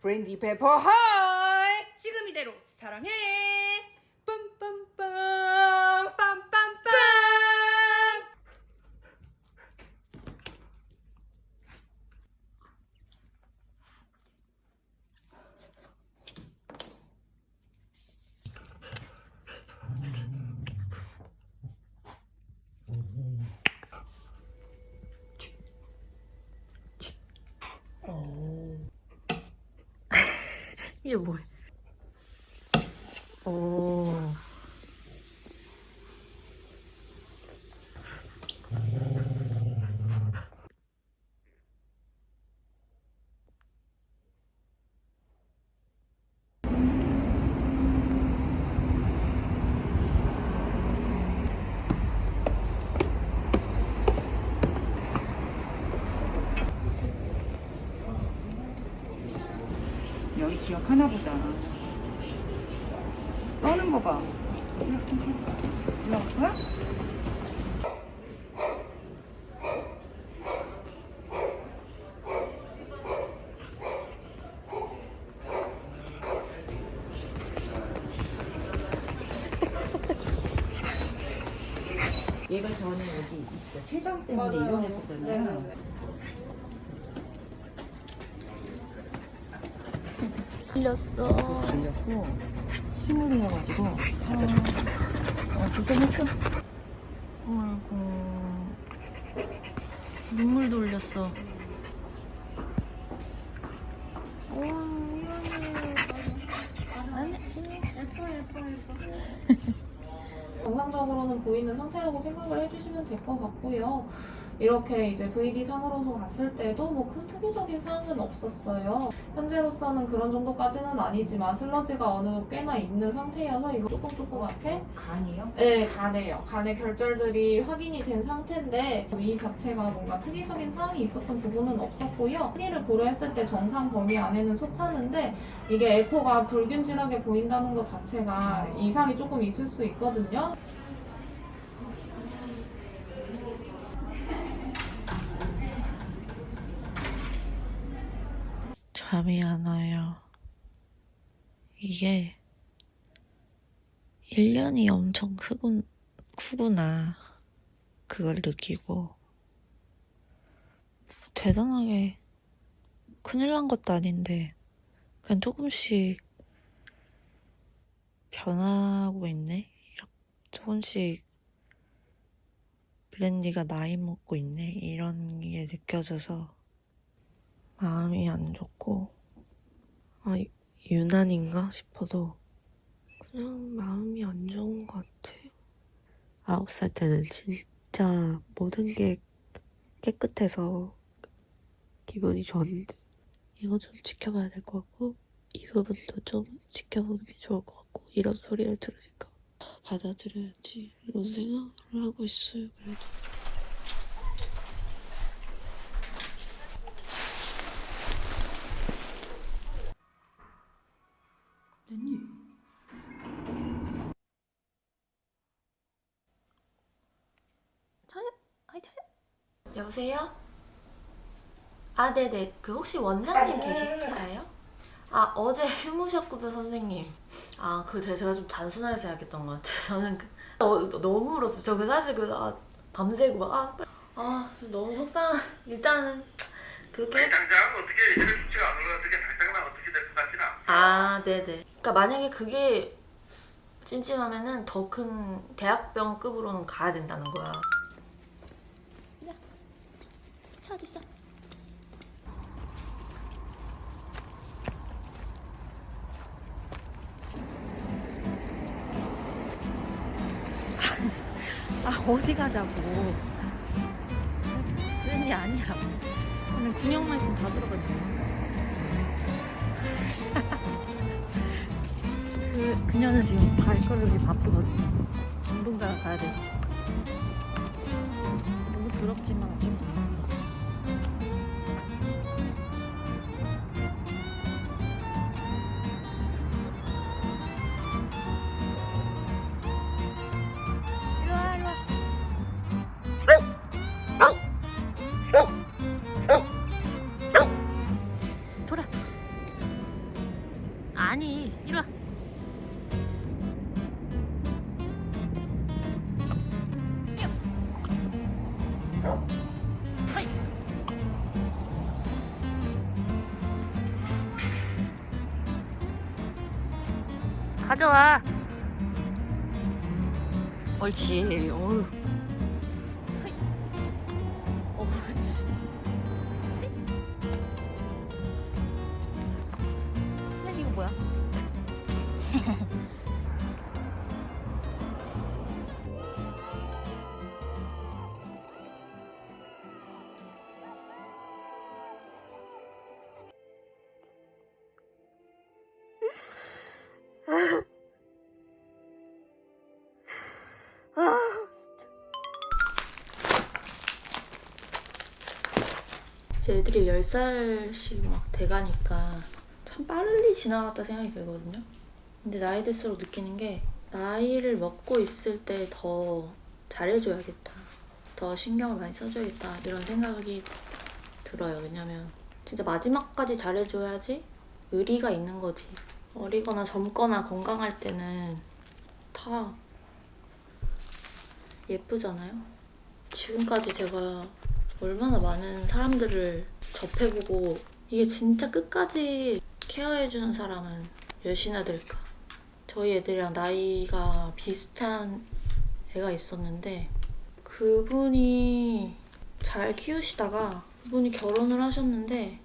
브랜디 페퍼 하이! 지금 이대로 사랑해 이게 뭐야? 오. 하나 보다. 떠는 거 봐. 올라갈 거야? 얘가 전에 여기 있죠. 체장 때문에 맞아요. 입원했었잖아요. 네 네네. 흘렸어. 걸렸고 침을 흘려가지고 찾아줬어. 어, 고생했어. 어이구. 눈물도 흘렸어. 와, 미안해. 아니, 예뻐 예뻐 예뻐. 정상적으로 는 보이는 상태라고 생각을 해주시면 될 것 같고요. 이렇게 이제 VD 상으로서 봤을 때도 뭐 큰 특이적인 사항은 없었어요. 현재로서는 그런 정도까지는 아니지만 슬러지가 어느 꽤나 있는 상태여서 이거 조금 조그맣게 간이요? 네, 간에요. 간의 결절들이 확인이 된 상태인데 위 자체가 뭔가 특이적인 사항이 있었던 부분은 없었고요. 흔히를 고려했을 때 정상 범위 안에는 속하는데 이게 에코가 불균질하게 보인다는 것 자체가 이상이 조금 있을 수 있거든요. 잠이 안 와요. 이게 1년이 엄청 크군, 크구나. 그걸 느끼고. 대단하게 큰일 난 것도 아닌데, 그냥 조금씩 변하고 있네? 조금씩 블렌디가 나이 먹고 있네? 이런 게 느껴져서 마음이 안 좋고, 아, 유난인가 싶어도 그냥 마음이 안 좋은 것 같아. 아홉 살 때는 진짜 모든 게 깨끗해서 기분이 좋았는데 이거 좀 지켜봐야 될 것 같고 이 부분도 좀 지켜보는 게 좋을 것 같고 이런 소리를 들으니까 받아들여야지 이런 생각을 하고 있어요. 그래도 아이 저요? 여보세요? 아 네네 그 혹시 원장님 계실까요? 아 어제 휴무셨거든 선생님 아 그 제가 좀 단순하게 생각했던 것 같아요 저는 그, 어, 너무 울었어요 저 그 사실 그 아, 밤새고 막아 아, 저 너무 속상 일단은 그렇게 당장 어떻게 수가 안 올라가게 당장은 어떻게 될 것 같지는 않아. 아, 네네. 그러니까 만약에 그게 찜찜하면은 더 큰 대학병급으로는 가야 된다는 거야. 차 어디 있어? 아, 어디 가자고. 그런 게 아니야. 오늘 군용만 있으면 다 들어갔네. 그, 그녀는 지금 발걸음이 바쁘거든요. 운동장 가야 돼서. 너무 더럽지만 어쩔 수 없어. 가져와 옳지 어휴 허이. 어, 그렇지. 네, 이거 뭐야? 제 애들이 10살씩 막 돼가니까 참 빨리 지나갔다 생각이 들거든요. 근데 나이 들수록 느끼는 게 나이를 먹고 있을 때 더 잘해줘야겠다. 더 신경을 많이 써줘야겠다. 이런 생각이 들어요. 왜냐면 진짜 마지막까지 잘해줘야지 의리가 있는 거지. 어리거나 젊거나 건강할 때는 다 예쁘잖아요. 지금까지 제가 얼마나 많은 사람들을 접해보고 이게 진짜 끝까지 케어해주는 사람은 몇이나 될까. 저희 애들이랑 나이가 비슷한 애가 있었는데 그분이 잘 키우시다가 그분이 결혼을 하셨는데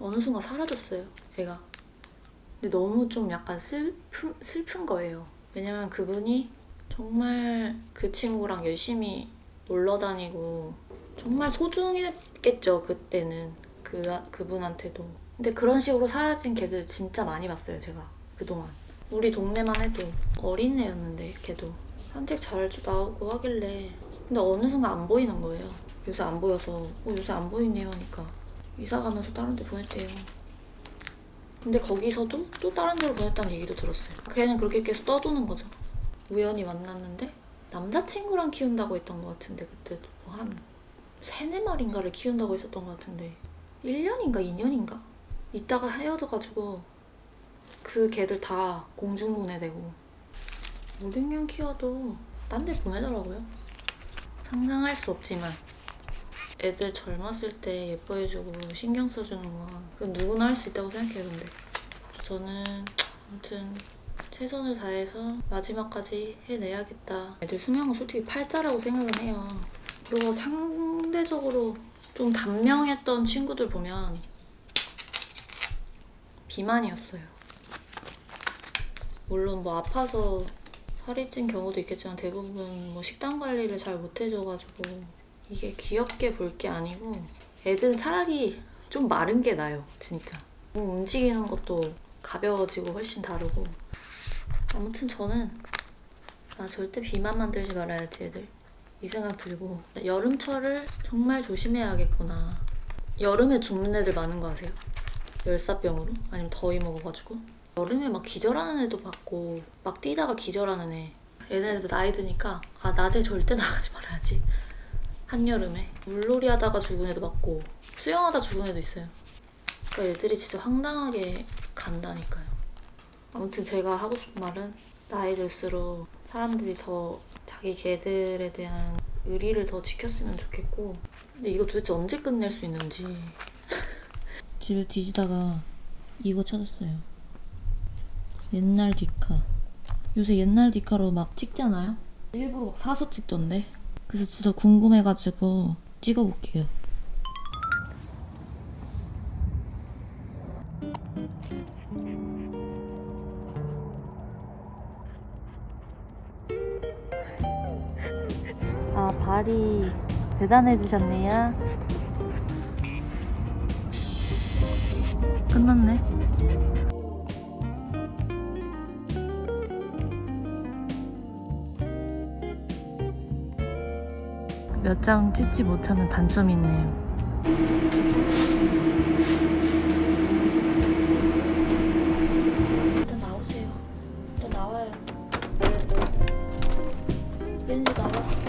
어느 순간 사라졌어요, 애가. 근데 너무 좀 약간 슬픈, 슬픈 거예요. 왜냐면 그분이 정말 그 친구랑 열심히 놀러 다니고 정말 소중했겠죠 그때는. 그 그분한테도. 근데 그런 식으로 사라진 개들 진짜 많이 봤어요 제가 그동안. 우리 동네만 해도 어린 애였는데 걔도 산책 잘 나오고 하길래. 근데 어느 순간 안 보이는 거예요. 요새 안 보여서. 어, 요새 안 보이네요 하니까. 이사 가면서 다른 데 보냈대요. 근데 거기서도 또 다른 데로 보냈다는 얘기도 들었어요. 걔는 그렇게 계속 떠도는 거죠. 우연히 만났는데 남자친구랑 키운다고 했던 것 같은데 그때 뭐한 세네 마리인가를 키운다고 했었던 것 같은데. 1년인가 2년인가? 있다가 헤어져가지고 그 개들 다 공중분해되고. 5, 6년 키워도 딴 데 보내더라고요. 상상할 수 없지만. 애들 젊었을 때 예뻐해주고 신경 써주는 건 그건 누구나 할 수 있다고 생각해요 근데. 저는 아무튼 최선을 다해서 마지막까지 해내야겠다. 애들 수명은 솔직히 팔자라고 생각은 해요. 그리고 상대적으로 좀 단명했던 친구들 보면 비만이었어요. 물론 뭐 아파서 살이 찐 경우도 있겠지만 대부분 뭐 식단 관리를 잘 못해줘가지고 이게 귀엽게 볼 게 아니고 애들은 차라리 좀 마른 게 나요, 진짜. 몸 움직이는 것도 가벼워지고 훨씬 다르고 아무튼 저는 아 절대 비만 만들지 말아야지 애들. 이 생각 들고. 여름철을 정말 조심해야겠구나. 여름에 죽는 애들 많은 거 아세요? 열사병으로? 아니면 더위 먹어가지고? 여름에 막 기절하는 애도 봤고 막 뛰다가 기절하는 애. 얘네들 나이 드니까 아 낮에 절대 나가지 말아야지. 한여름에. 물놀이 하다가 죽은 애도 봤고 수영하다 죽은 애도 있어요. 그러니까 애들이 진짜 황당하게 간다니까요 아무튼 제가 하고 싶은 말은 나이 들수록 사람들이 더 자기 개들에 대한 의리를 더 지켰으면 좋겠고 근데 이거 도대체 언제 끝낼 수 있는지. 집에 뒤지다가 이거 찾았어요. 옛날 디카. 요새 옛날 디카로 막 찍잖아요? 일부러 막 사서 찍던데? 그래서 진짜 궁금해가지고 찍어볼게요 대단해지셨네요. 끝났네. 몇 장 찍지 못하는 단점이 있네요. 일단 나오세요. 일단 나와요. 렌즈 나와.